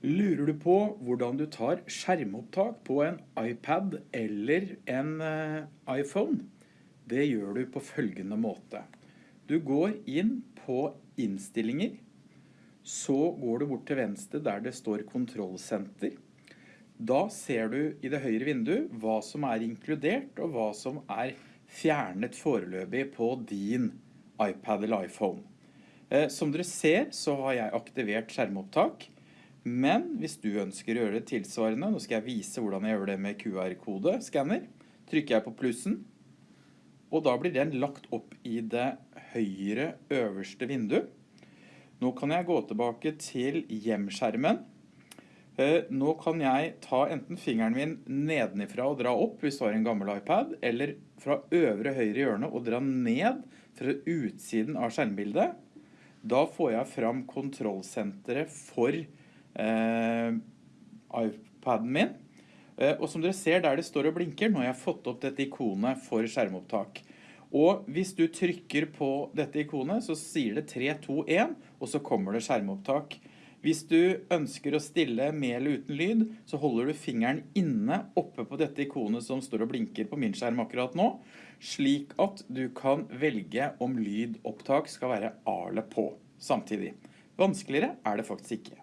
Lurer du på hvordan du tar skjermopptak på en iPad eller en eh, iPhone? Det gjør du på følgende måte. Du går inn på innstillinger, så går du bort til venstre der det står kontrollsenter. Da ser du i det høyre vinduet hva som er inkludert og hva som er fjernet foreløpig på din iPad eller iPhone. Eh, som dere ser så har jeg aktivert skjermopptak. Men hvis du ønsker å gjøre det tilsvarende, nå skal jeg vise hvordan jeg gjør det med QR-kode-skanner, trykker jeg på plussen, og da blir den lagt opp i det høyre øverste vinduet. Nå kan jeg gå tilbake til hjemskjermen. Eh, nå kan jeg ta enten fingeren min nedenifra og dra opp hvis du har en gammel iPad, eller fra øvre høyre hjørne og dra ned fra utsiden av skjermbildet. Da får jeg fram kontrollsenteret for iPaden min. Eh, og som dere ser der det står og blinker, nå har jeg fått opp dette ikonet for skjermopptak. Og hvis du trykker på dette ikonet, så sier det 3, 2, 1, og så kommer det skjermopptak. Hvis du ønsker å stille med eller uten lyd, så holder du fingeren inne oppe på dette ikonet som står og blinker på min skjerm akkurat nå, slik at du kan velge om lydopptak skal være A eller på samtidig. Vanskeligere er det faktisk ikke.